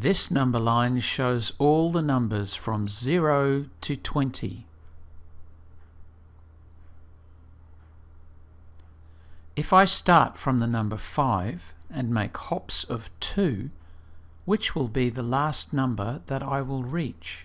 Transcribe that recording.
This number line shows all the numbers from 0 to 20. If I start from the number 5 and make hops of 2, which will be the last number that I will reach?